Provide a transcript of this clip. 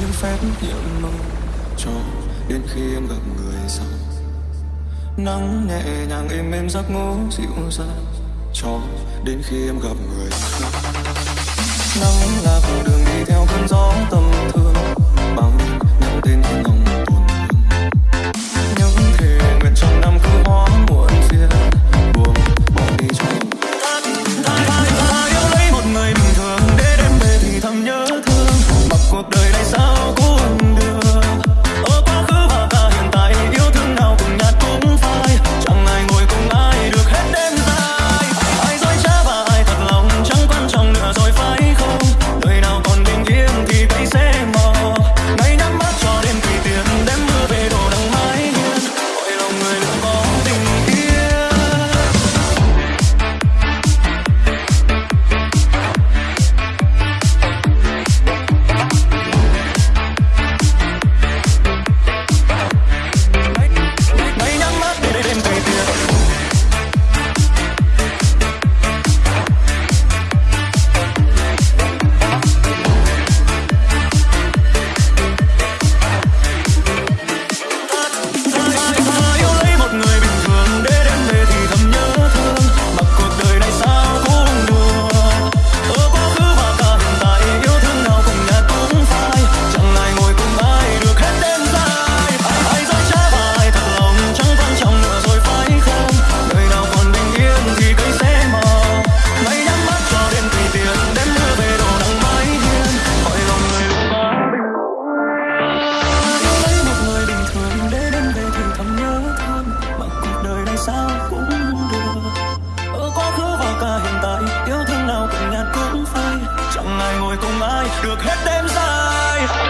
với phép nhiệm mong cho đến khi em gặp người sau nắng nhẹ nhàng êm êm giấc ngủ dịu dàng cho đến khi em gặp người sau nắng là con đường đi theo cơn gió tầm thương bằng những tên những lòng buồn những thề nguyện trong năm cứ hóa muộn phiền buồn bỏ đi cho ta yêu lấy một người bình thường, để đêm về thì thầm nhớ thương. Mặc cuộc đời này sao được hết đêm dài.